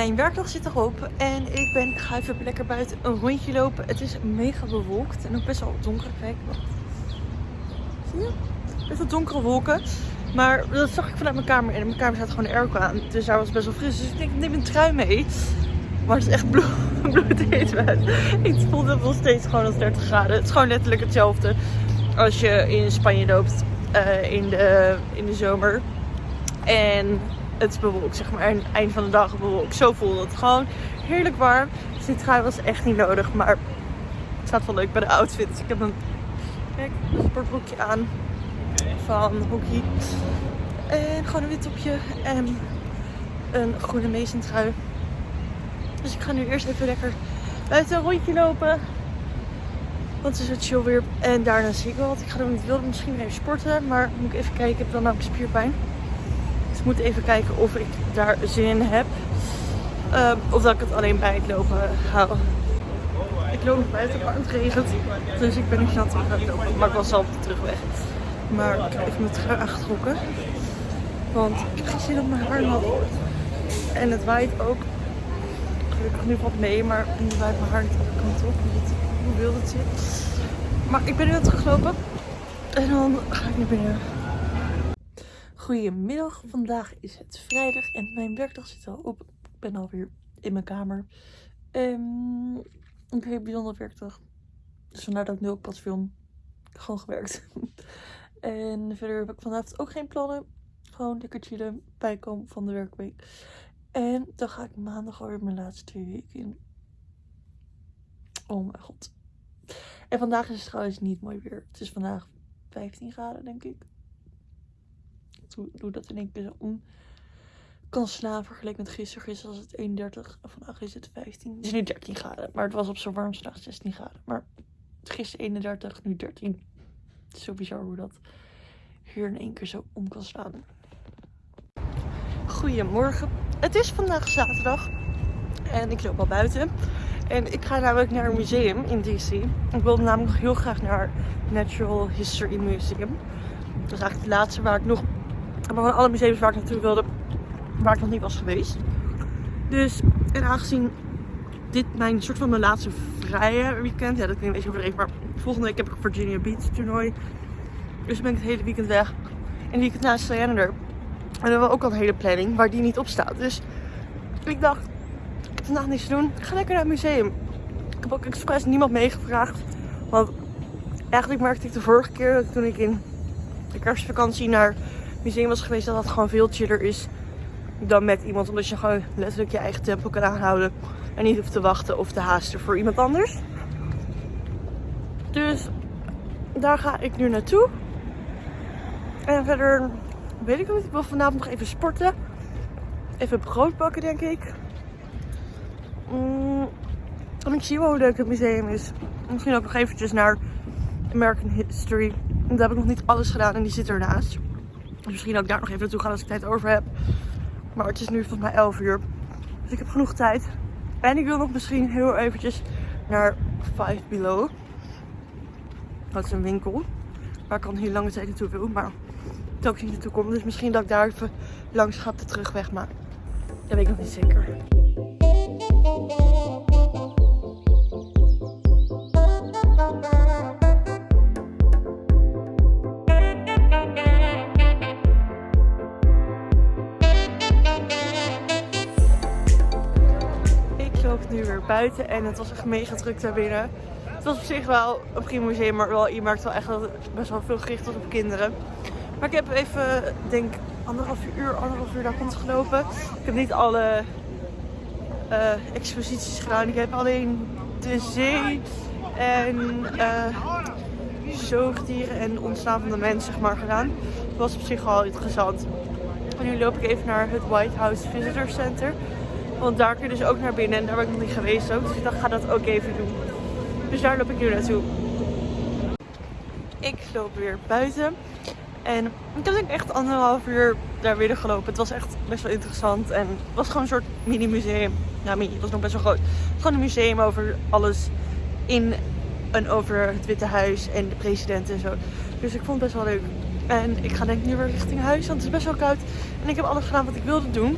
Mijn werkdag zit erop en ik ben, ga even lekker buiten een rondje lopen. Het is mega bewolkt en ook best wel donker. Kijk, wacht. Zie je? Best wel donkere wolken. Maar dat zag ik vanuit mijn kamer en in mijn kamer staat gewoon de airco aan. Dus daar was best wel fris. Dus ik denk, neem een trui mee. Maar het is echt bloed, bloedheet. Ik voel het nog steeds gewoon als 30 graden. Het is gewoon letterlijk hetzelfde als je in Spanje loopt uh, in, de, in de zomer. En het is bewolkt, zeg maar. En eind van de dag bewolkt. Zo voelde het gewoon heerlijk warm. Dus die trui was echt niet nodig. Maar het staat wel leuk bij de outfit. Dus ik heb een, kijk, een sportbroekje aan van Hockey. En gewoon een wit topje en een groene Mason. Dus ik ga nu eerst even lekker buiten een rondje lopen. Want het is het chill weer. En daarna zie ik wel wat ik ga doen. Ik wilde misschien even sporten. Maar moet ik even kijken. Ik heb dan namelijk spierpijn. Ik moet even kijken of ik daar zin in heb. Um, of dat ik het alleen bij het lopen hou. Ik loop nog buiten, maar het regent. Dus ik ben niet terug aan het lopen. Maar ik was zelf op de terugweg. Maar ik heb mijn trui aangetrokken. Want ik heb geen zin op mijn haar nat En het waait ook. Gelukkig nu valt mee, maar nu waait mijn haar niet alle kanten op. Hoe wil het zit. Maar ik ben nu aan het. En dan ga ik naar binnen. Goedemiddag, vandaag is het vrijdag en mijn werkdag zit al op. Ik ben alweer in mijn kamer. Um, een hele bijzondere werkdag. Dus vandaar dat ik nu ook pas film. Gewoon gewerkt. En verder heb ik vanavond ook geen plannen. Gewoon lekker chillen, bijkomen van de werkweek. En dan ga ik maandag alweer mijn laatste twee weken in. Oh mijn god. En vandaag is het trouwens niet mooi weer. Het is vandaag 15 graden, denk ik. Doe dat in één keer zo om kan slaan vergeleken met gisteren. Gisteren was het 31 en vandaag is het 15. Het is nu 13 graden, maar het was op zo'n warmste dag 16 graden. Maar gisteren 31, nu 13. Het is zo bizar hoe dat hier in één keer zo om kan slaan. Goedemorgen. Het is vandaag zaterdag. En ik loop al buiten. En ik ga namelijk naar een museum in DC. Ik wilde namelijk heel graag naar Natural History Museum. Dat is eigenlijk het laatste waar ik nog... Maar van alle museums waar ik naartoe wilde, waar ik nog niet was geweest. Dus, en aangezien dit mijn soort van mijn laatste vrije weekend. Ja, dat klinkt een beetje overdreven, maar volgende week heb ik Virginia Beach toernooi. Dus ben ik het hele weekend weg. En die weekend naast Diana er. En dan hebben we ook al een hele planning waar die niet op staat. Dus ik dacht, ik vandaag niks te doen. Ik ga lekker naar het museum. Ik heb ook expres niemand meegevraagd. Want eigenlijk merkte ik de vorige keer dat toen ik in de kerstvakantie naar museum was geweest, dat dat gewoon veel chiller is dan met iemand. Omdat je gewoon letterlijk je eigen tempo kan aanhouden. En niet hoeft te wachten of te haasten voor iemand anders. Dus daar ga ik nu naartoe. En verder weet ik niet. Ik wil vanavond nog even sporten. Even brood bakken denk ik. Mm, en ik zie wel hoe leuk het museum is. Misschien ook nog eventjes naar American History. Daar heb ik nog niet alles gedaan en die zit ernaast. Misschien ook daar nog even naartoe gaan als ik tijd over heb. Maar het is nu volgens mij 11 uur. Dus ik heb genoeg tijd. En ik wil nog misschien heel eventjes naar Five Below. Dat is een winkel. Waar ik al hele lange tijd naartoe wil. Maar dat ik niet naartoe kom. Dus misschien dat ik daar even langs ga op de terugweg. Maar dat weet ik nog niet zeker. Buiten en het was echt mega druk binnen. Het was op zich wel een prima museum, maar wel, je merkt wel echt dat het best wel veel gericht was op kinderen. Maar ik heb even, denk anderhalf uur, anderhalf uur daar gelopen. Ik heb niet alle uh, exposities gedaan. Ik heb alleen de zee en uh, zoogdieren en ontstaan van de mens zeg maar gedaan. Het was op zich wel interessant. En nu loop ik even naar het White House Visitor Center. Want daar kun je dus ook naar binnen en daar ben ik nog niet geweest ook. Dus ik dacht, ga dat ook even doen. Dus daar loop ik nu naartoe. Ik loop weer buiten. En ik heb denk echt anderhalf uur daar weer gelopen. Het was echt best wel interessant. En het was gewoon een soort mini museum. Nou, mini, het was nog best wel groot. Gewoon een museum over alles in en over het Witte Huis en de president en zo. Dus ik vond het best wel leuk. En ik ga denk ik nu weer richting huis, want het is best wel koud. En ik heb alles gedaan wat ik wilde doen.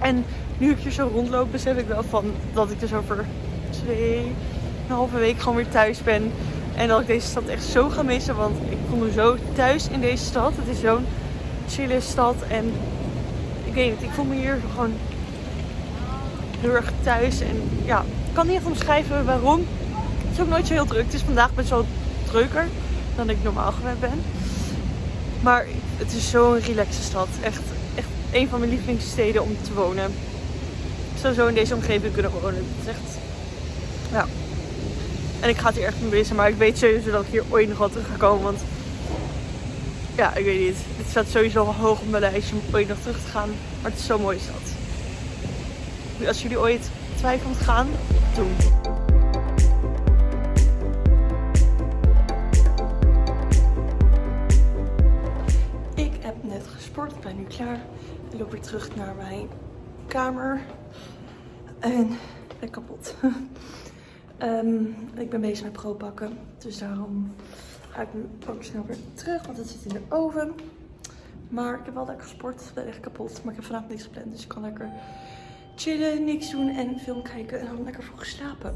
En nu ik hier zo rondloop, besef ik wel van dat ik dus over twee, een halve week gewoon weer thuis ben. En dat ik deze stad echt zo ga missen. Want ik voel me zo thuis in deze stad. Het is zo'n chille stad. En ik weet het, ik voel me hier gewoon heel erg thuis. En ja, ik kan niet even omschrijven waarom. Het is ook nooit zo heel druk. Het is vandaag best wel drukker dan ik normaal gewend ben. Maar het is zo'n relaxe stad. Echt, echt een van mijn lievelingssteden om te wonen. Zo in deze omgeving kunnen wonen. Het is echt, ja. En ik ga het hier echt mee missen. Maar ik weet sowieso dat ik hier ooit nog wel terug ga komen. Want ja, ik weet niet. Het staat sowieso hoog op mijn lijstje om ooit nog terug te gaan. Maar het is zo'n mooie stad. Als jullie ooit twijfelen te gaan, doen. Ik heb net gesport. Ik ben nu klaar. Ik loop weer terug naar mijn kamer. En ik ben kapot. Ehm, ik ben bezig met pro pakken. Dus daarom ga ik nu ook snel weer terug. Want het zit in de oven. Maar ik heb wel lekker gesport. Ik ben echt kapot. Maar ik heb vanavond niks gepland. Dus ik kan lekker chillen, niks doen en film kijken. En dan lekker vroeg slapen.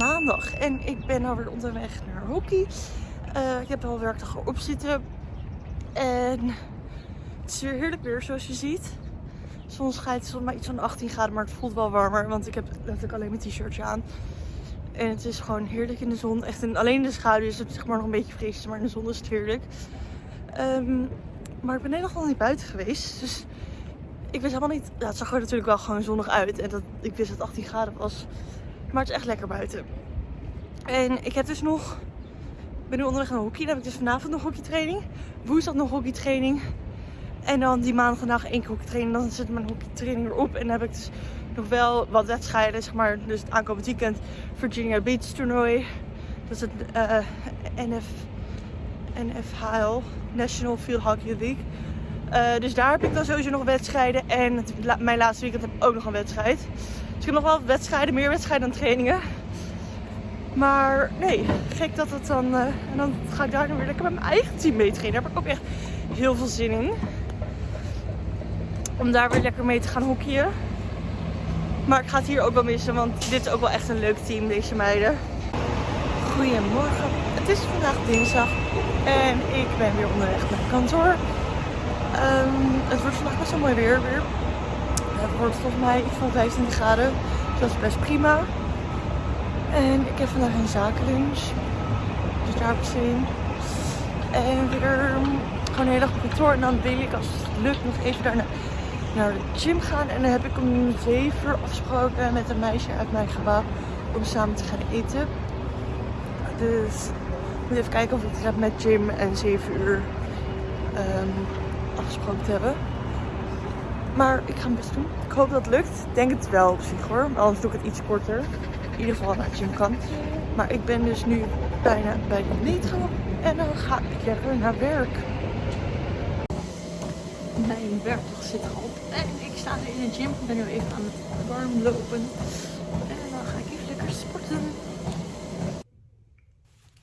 Maandag en ik ben alweer onderweg naar hockey. Eh, ik heb al werkdag erop zitten en het is weer heerlijk weer zoals je ziet. De zon schijnt, is maar iets van 18 graden, maar het voelt wel warmer, want ik heb letterlijk alleen mijn t-shirtje aan. En het is gewoon heerlijk in de zon. Echt in, alleen de schaduw is het zeg maar nog een beetje fris, maar in de zon is het heerlijk. Ehm, maar ik ben helemaal niet buiten geweest, dus ik wist helemaal niet. Ja, het zag er natuurlijk wel gewoon zonnig uit. En dat, ik wist dat het 18 graden was. Maar het is echt lekker buiten. En ik heb dus nog. Ik ben nu onderweg naar hockey. Dan heb ik dus vanavond nog hockeytraining. Woensdag nog hockeytraining. En dan die maandag dag één keer hockeytraining. Dan zit mijn hockeytraining erop. En dan heb ik dus nog wel wat wedstrijden. Zeg maar, dus het aankomend weekend Virginia Beach toernooi. Dat is het uh, NF, NFHL, National Field Hockey League. Uh, dus daar heb ik dan sowieso nog wedstrijden. En mijn laatste weekend heb ik ook nog een wedstrijd. Dus ik heb nog wel wedstrijden, meer wedstrijden dan trainingen. Maar nee, gek dat het dan... Uh, en dan ga ik daar dan weer lekker met mijn eigen team mee trainen. Daar heb ik ook echt heel veel zin in. Om daar weer lekker mee te gaan hockeyen. Maar ik ga het hier ook wel missen, want dit is ook wel echt een leuk team, deze meiden. Goedemorgen, het is vandaag dinsdag en ik ben weer onderweg naar kantoor. Um, het wordt vandaag best wel mooi weer weer. Het wordt volgens mij iets van 25 graden. Dus dat is best prima. En ik heb vandaag een zakenlunch. Dus daar heb ik zin in. En weer gewoon een hele dag op kantoor. En dan wil ik als het lukt nog even daarna naar de gym gaan. En dan heb ik om 7 uur afgesproken met een meisje uit mijn gebouw om samen te gaan eten. Dus ik moet even kijken of ik het met gym en 7 uur. Um, afgesproken te hebben. Maar ik ga mijn best doen. Ik hoop dat het lukt. Ik denk het wel op zich hoor. Anders doe ik het iets korter. In ieder geval naar het gym kan. Maar ik ben dus nu bijna bij de metro. En dan ga ik lekker naar werk. Mijn werkdag zit erop. En ik sta nu in de gym. Ik ben nu even aan het warm lopen. En dan ga ik even lekker sporten.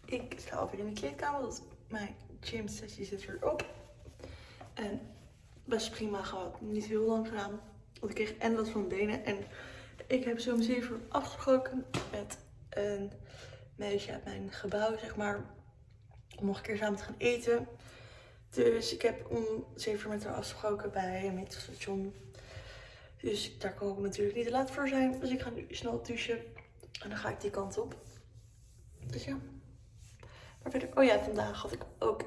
Ik sta alweer in de kleedkamer. Dat mijn gym sessie zit weer op. En best prima gehad. Niet heel lang gedaan. Want ik kreeg en last van benen. En ik heb zo om 7 uur afgesproken met een meisje uit mijn gebouw, zeg maar. Om nog een keer samen te gaan eten. Dus ik heb om 7 uur met haar afgesproken bij een metrostation. Dus daar kan ik natuurlijk niet te laat voor zijn. Dus ik ga nu snel douchen. En dan ga ik die kant op. Dus ja. Maar verder, oh ja, vandaag had ik ook,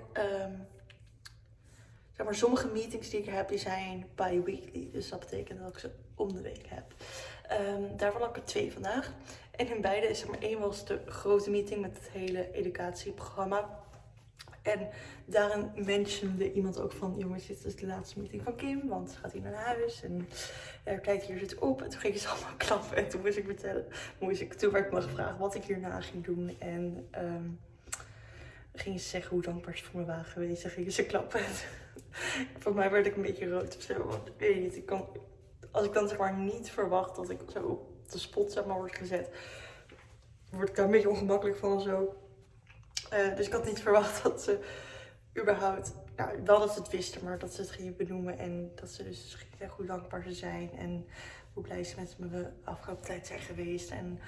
maar, sommige meetings die ik heb, die zijn bi-weekly. Dus dat betekent dat ik ze om de week heb. Um, daarvan had ik er twee vandaag. En in beide is er maar één was de grote meeting met het hele educatieprogramma. En daarin mentionde iemand ook van, jongens, dit is de laatste meeting van Kim, want gaat hij naar huis en er kijkt hier zit op. En toen ging ze allemaal klappen en toen moest ik vertellen, moest ik, toen werd ik me gevraagd wat ik hierna ging doen. En um, gingen ze zeggen hoe dankbaar ze voor me waren geweest en gingen ze klappen. voor mij werd ik een beetje rood of zo, want weet je niet, ik als ik dan zeg maar niet verwacht dat ik zo op de spot zeg maar word gezet, word ik daar een beetje ongemakkelijk van zo. Uh, dus ik had niet verwacht dat ze überhaupt, nou wel dat ze het wisten, maar dat ze het gingen benoemen. En dat ze dus hoe dankbaar ze zijn. En hoe blij ze met me de afgelopen tijd zijn geweest. En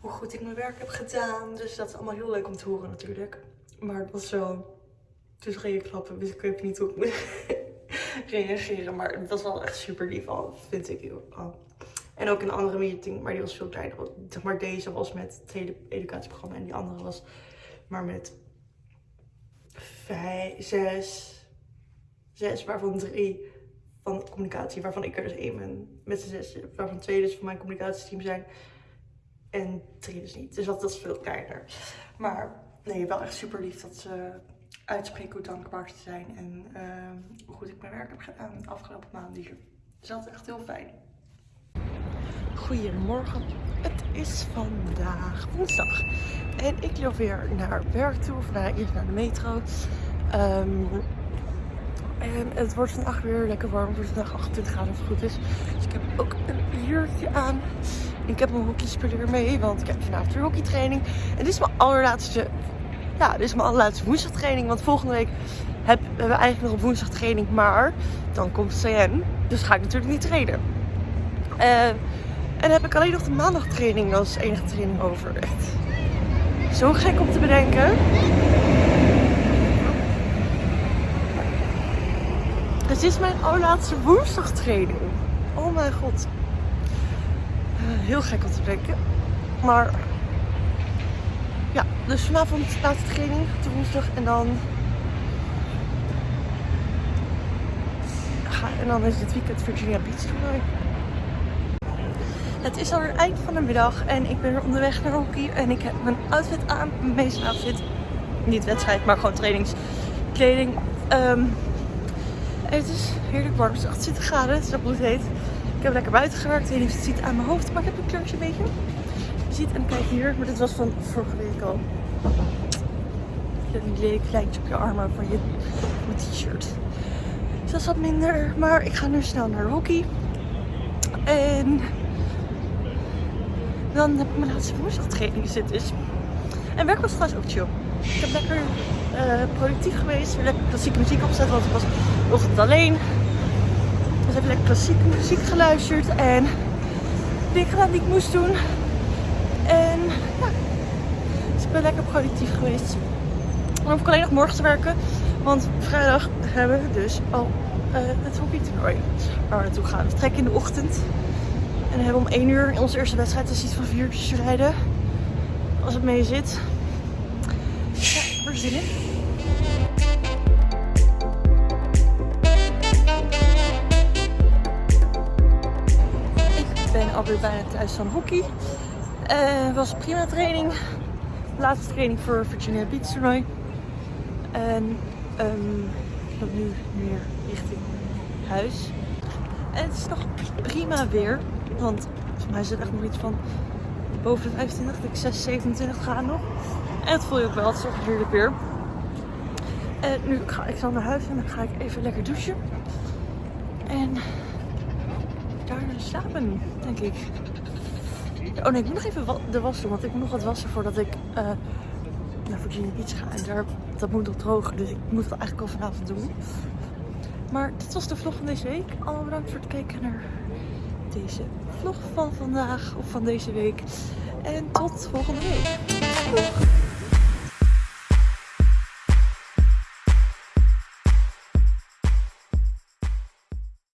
hoe goed ik mijn werk heb gedaan. Dus dat is allemaal heel leuk om te horen natuurlijk. Maar het was zo, dus ging klappen. Dus ik weet niet hoe ik moet reageren. Maar het was wel echt super lief al, vind ik heel. En ook een andere meeting, maar die was veel kleiner. Maar deze was met het hele educatieprogramma en die andere was maar met vijf, zes, zes, waarvan drie van communicatie, waarvan ik er dus één ben met de zes, waarvan twee dus van mijn communicatieteam zijn en drie dus niet. Dus dat, is veel kleiner. Maar nee, wel echt super lief dat ze uitspreken hoe dankbaar ze zijn en uh, hoe goed ik mijn werk heb gedaan de afgelopen maanden hier. Dus dat is echt heel fijn. Goedemorgen. Het is vandaag woensdag. En ik loop weer naar werk toe. Of naar, eerst naar de metro. Um, en het wordt vandaag weer lekker warm. Het vandaag 28 graden als het goed is. Dus ik heb ook een jurkje aan. Ik heb mijn hockeyspeler mee. Want ik heb vanavond weer hockeytraining. En dit is mijn allerlaatste... Ja, dit is mijn allerlaatste woensdagtraining. Want volgende week heb, hebben we eigenlijk nog een woensdag training. Maar dan komt CN. Dus ga ik natuurlijk niet trainen. Uh, en heb ik alleen nog de maandagtraining als enige training over. Zo gek om te bedenken. Het is mijn allerlaatste woensdagtraining. Oh mijn god. Eh, heel gek om te bedenken. Maar ja, dus vanavond laatste training, de woensdag. En dan en dan is het weekend Virginia Beach toernooi. Het is alweer eind van de middag en ik ben onderweg naar hockey. En ik heb mijn outfit aan, mijn meeste outfit. Niet wedstrijd, maar gewoon trainingskleding. Um, het is heerlijk warm, het is 28 graden, het is ook heet. Ik heb lekker buiten gewerkt, je het ziet aan mijn hoofd, maar ik heb een kleurtje een beetje. Je ziet, en kijk hier, maar dit was van vorige week al. Een lelijk lijntje op je armen van je t-shirt. Dus dat is wat minder, maar ik ga nu snel naar hockey. En dan heb ik mijn laatste woensdagtraining zitten. Dus. En werk was trouwens ook chill. Ik heb lekker uh, productief geweest. Weer lekker klassieke muziek opgezet, want ik was altijd alleen. Dus heb lekker klassieke muziek geluisterd. En dingen gedaan die ik moest doen. En ja, dus ik ben lekker productief geweest. Dan hoef ik alleen nog morgen te werken. Want vrijdag hebben we dus al uh, het hockeytoernooi waar we naartoe gaan. We trekken in de ochtend. En we hebben om 1 uur in onze eerste wedstrijd is iets van 4 uurtjes rijden. Als het mee zit. Ja, er zin in. Ik ben alweer bijna thuis van hockey. Het uh, was prima training. Laatste training voor Virginia Beach toernooi. En um, ik loop nu meer richting huis. En het is nog prima weer. Want volgens mij het echt nog iets van boven de 25, ik 6, 27 gaan nog. En het voel je ook wel, het is ook heerlijk weer. En nu ga ik dan naar huis en dan ga ik even lekker douchen. En daarna slapen, denk ik. Oh nee, ik moet nog even de was doen, want ik moet nog wat wassen voordat ik uh, naar Virginia Beach ga. En daar, dat moet nog drogen, dus ik moet het eigenlijk al vanavond doen. Maar dit was de vlog van deze week. Allemaal bedankt voor het kijken naar deze vlog van vandaag of van deze week. En tot volgende week.